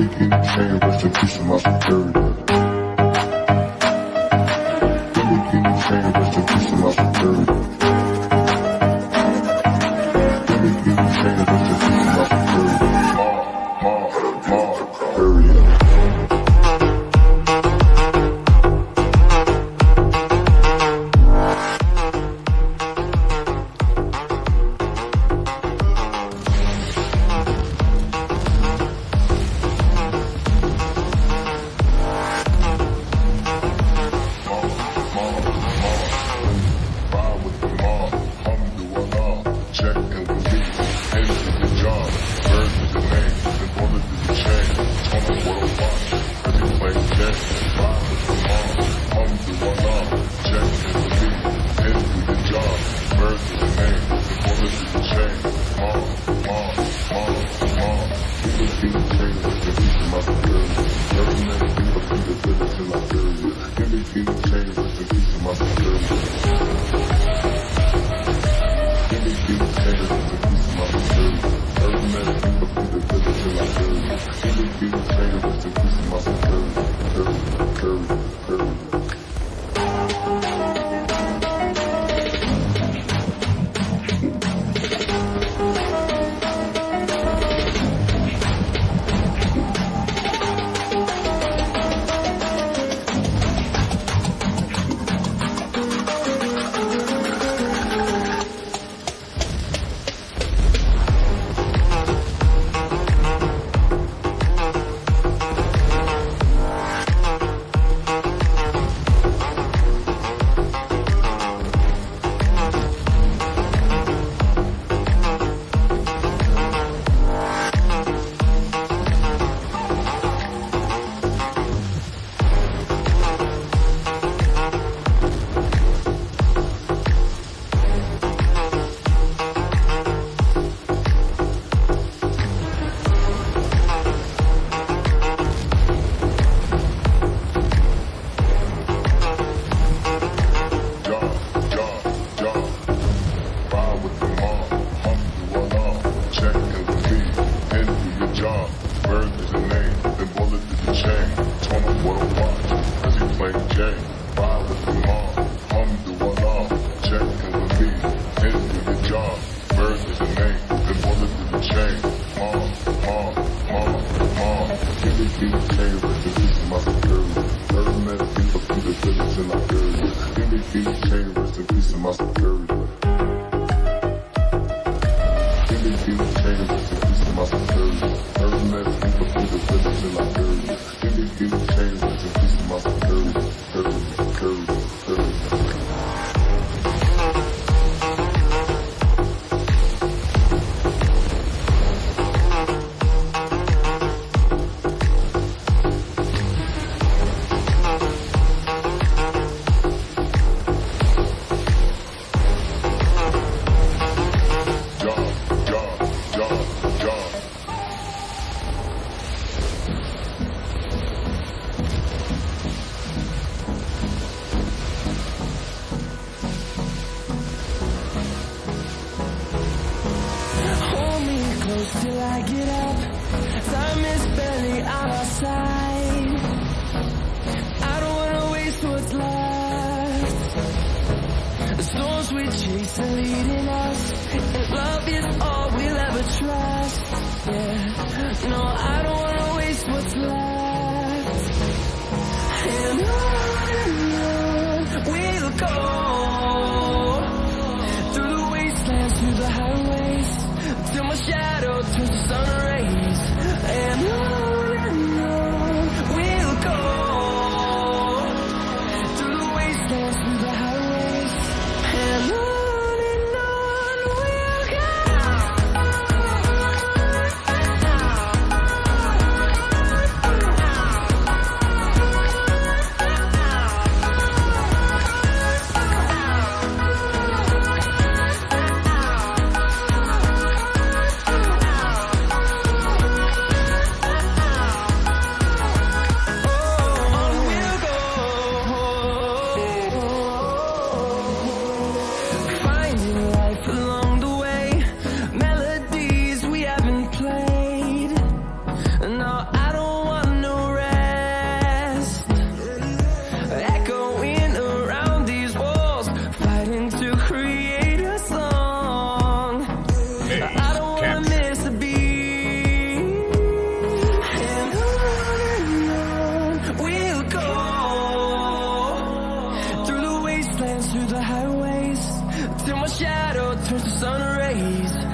nigga Saying rest in peace to my security. Every nigga Thank you. Give me key chain, rest in to my security. Third man, people through the village in Liberia. Give me key chain, rest in peace to my security. Give me key chain, rest in peace to my security. Third man, people till I get up Time is barely on our side. I don't wanna waste what's left. The storms we chase are leading us And love is all we'll ever trust. Yeah, no, I don't my shadow turns to sun rays.